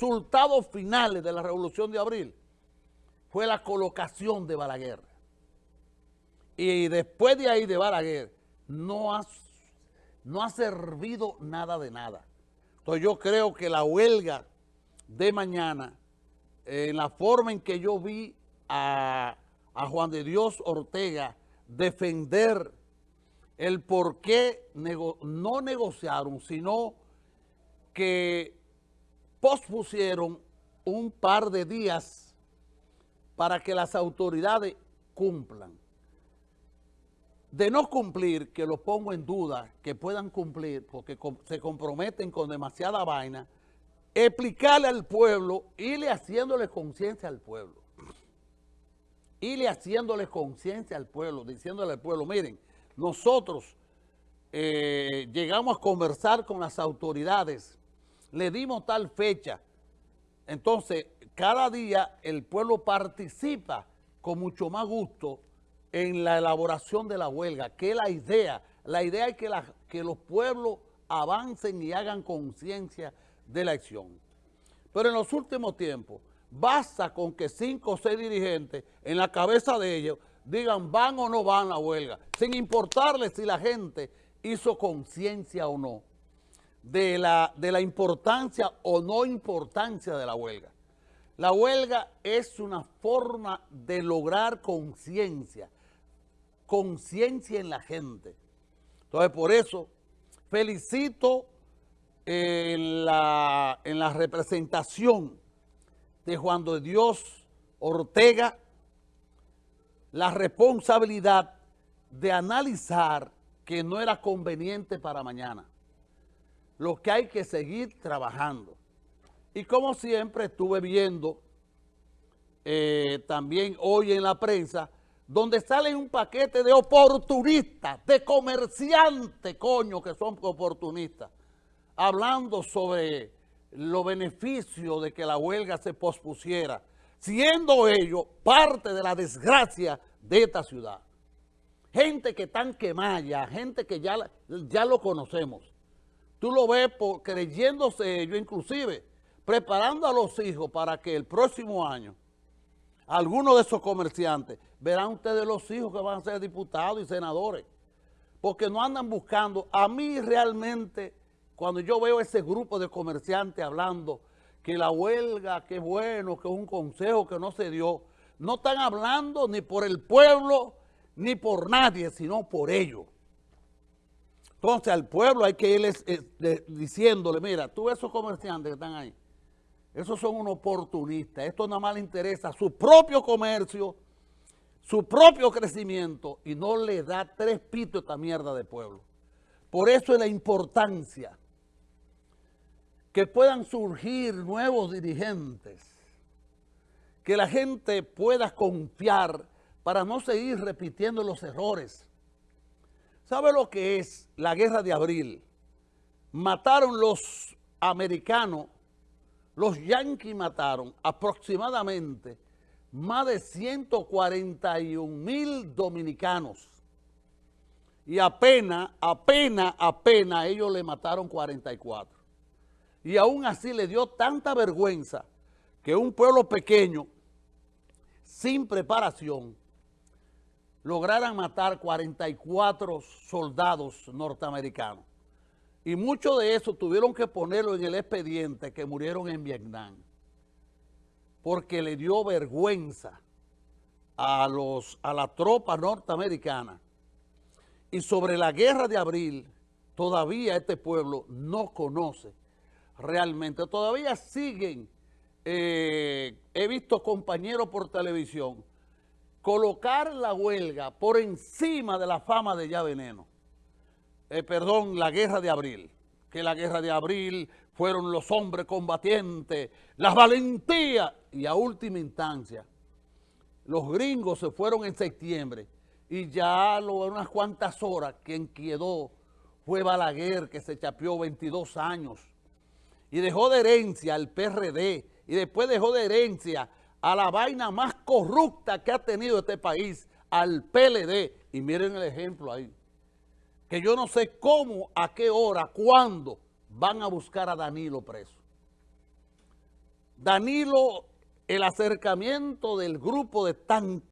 resultados finales de la Revolución de Abril fue la colocación de Balaguer. Y después de ahí de Balaguer, no ha, no ha servido nada de nada. Entonces yo creo que la huelga de mañana, en la forma en que yo vi a, a Juan de Dios Ortega defender el por qué no negociaron, sino que pospusieron un par de días para que las autoridades cumplan. De no cumplir, que lo pongo en duda, que puedan cumplir, porque se comprometen con demasiada vaina, explicarle al pueblo, irle haciéndole conciencia al pueblo. Irle haciéndole conciencia al pueblo, diciéndole al pueblo, miren, nosotros eh, llegamos a conversar con las autoridades le dimos tal fecha. Entonces, cada día el pueblo participa con mucho más gusto en la elaboración de la huelga, que la idea. La idea es que, los pueblos avancen y hagan conciencia de la acción. Pero en los últimos tiempos, basta con que cinco o seis dirigentes en la cabeza de ellos digan van o no van a la huelga, sin importarles si la gente hizo conciencia o no de la, de la importancia o no importancia de la huelga. La huelga es una forma de lograr conciencia, conciencia en la gente. Entonces, por eso, felicito en la, en la representación de Juan de Dios Ortega la responsabilidad de analizar que no era conveniente para mañana lo que hay que seguir trabajando. Y como siempre estuve viendo eh, también hoy en la prensa, donde sale un paquete de oportunistas, de comerciantes, coño, que son oportunistas, hablando sobre los beneficios de que la huelga se pospusiera, siendo ello parte de la desgracia de esta ciudad. Gente que están quemada, gente que ya, ya lo conocemos. Tú lo ves por, creyéndose ellos, inclusive preparando a los hijos para que el próximo año, algunos de esos comerciantes, verán ustedes los hijos que van a ser diputados y senadores, porque no andan buscando. A mí realmente, cuando yo veo ese grupo de comerciantes hablando que la huelga, que bueno, que es un consejo que no se dio, no están hablando ni por el pueblo, ni por nadie, sino por ellos. Entonces al pueblo hay que irles eh, diciéndole, mira, tú esos comerciantes que están ahí, esos son unos oportunistas, esto nada más le interesa su propio comercio, su propio crecimiento y no le da tres pitos esta mierda de pueblo. Por eso es la importancia que puedan surgir nuevos dirigentes, que la gente pueda confiar para no seguir repitiendo los errores ¿Sabe lo que es la guerra de abril? Mataron los americanos, los yanquis mataron aproximadamente más de 141 mil dominicanos. Y apenas, apenas, apenas ellos le mataron 44. Y aún así le dio tanta vergüenza que un pueblo pequeño, sin preparación, lograran matar 44 soldados norteamericanos. Y muchos de esos tuvieron que ponerlo en el expediente que murieron en Vietnam. Porque le dio vergüenza a, los, a la tropa norteamericana. Y sobre la guerra de abril, todavía este pueblo no conoce realmente. Todavía siguen, eh, he visto compañeros por televisión, colocar la huelga por encima de la fama de Ya Veneno. Eh, perdón, la guerra de abril. Que la guerra de abril fueron los hombres combatientes, las valentías. Y a última instancia, los gringos se fueron en septiembre y ya lo, unas cuantas horas quien quedó fue Balaguer, que se chapeó 22 años y dejó de herencia al PRD y después dejó de herencia a la vaina más corrupta que ha tenido este país, al PLD. Y miren el ejemplo ahí. Que yo no sé cómo, a qué hora, cuándo van a buscar a Danilo preso. Danilo, el acercamiento del grupo de tan